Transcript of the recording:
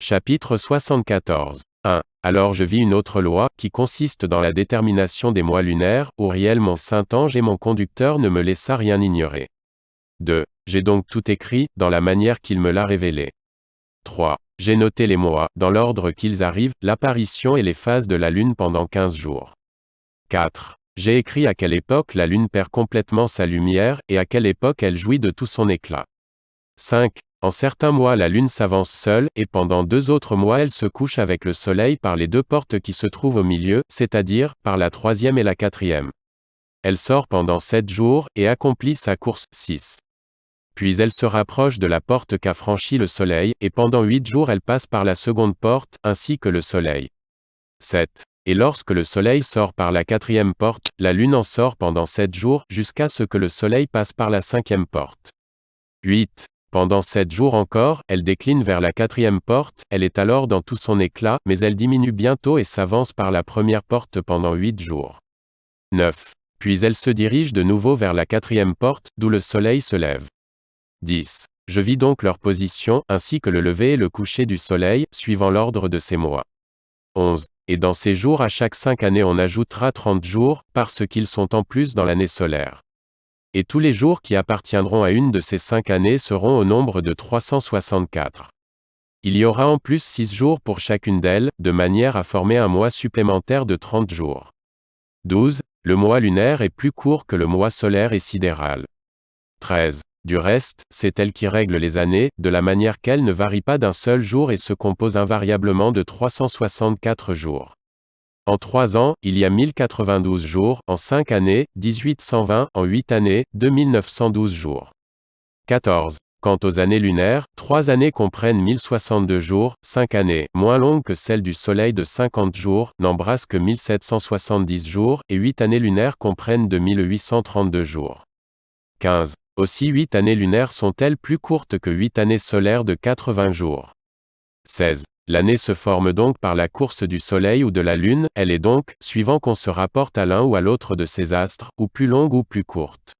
Chapitre 74. 1. Alors je vis une autre loi, qui consiste dans la détermination des mois lunaires, Uriel mon saint ange et mon conducteur ne me laissa rien ignorer. 2. J'ai donc tout écrit, dans la manière qu'il me l'a révélé. 3. J'ai noté les mois, dans l'ordre qu'ils arrivent, l'apparition et les phases de la lune pendant 15 jours. 4. J'ai écrit à quelle époque la lune perd complètement sa lumière, et à quelle époque elle jouit de tout son éclat. 5. En certains mois la lune s'avance seule, et pendant deux autres mois elle se couche avec le soleil par les deux portes qui se trouvent au milieu, c'est-à-dire, par la troisième et la quatrième. Elle sort pendant sept jours, et accomplit sa course. 6. Puis elle se rapproche de la porte qu'a franchi le soleil, et pendant huit jours elle passe par la seconde porte, ainsi que le soleil. 7. Et lorsque le soleil sort par la quatrième porte, la lune en sort pendant sept jours, jusqu'à ce que le soleil passe par la cinquième porte. 8. Pendant sept jours encore, elle décline vers la quatrième porte, elle est alors dans tout son éclat, mais elle diminue bientôt et s'avance par la première porte pendant huit jours. 9. Puis elle se dirige de nouveau vers la quatrième porte, d'où le soleil se lève. 10. Je vis donc leur position, ainsi que le lever et le coucher du soleil, suivant l'ordre de ces mois. 11. Et dans ces jours à chaque cinq années on ajoutera trente jours, parce qu'ils sont en plus dans l'année solaire. Et tous les jours qui appartiendront à une de ces cinq années seront au nombre de 364. Il y aura en plus six jours pour chacune d'elles, de manière à former un mois supplémentaire de 30 jours. 12. Le mois lunaire est plus court que le mois solaire et sidéral. 13. Du reste, c'est elle qui règle les années, de la manière qu'elle ne varie pas d'un seul jour et se compose invariablement de 364 jours. En trois ans, il y a 1092 jours, en cinq années, 1820, en huit années, 2912 jours. 14. Quant aux années lunaires, trois années comprennent 1062 jours, cinq années, moins longues que celles du Soleil de 50 jours, n'embrassent que 1770 jours, et huit années lunaires comprennent 2832 jours. 15. Aussi huit années lunaires sont-elles plus courtes que huit années solaires de 80 jours. 16. L'année se forme donc par la course du Soleil ou de la Lune, elle est donc, suivant qu'on se rapporte à l'un ou à l'autre de ces astres, ou plus longue ou plus courte.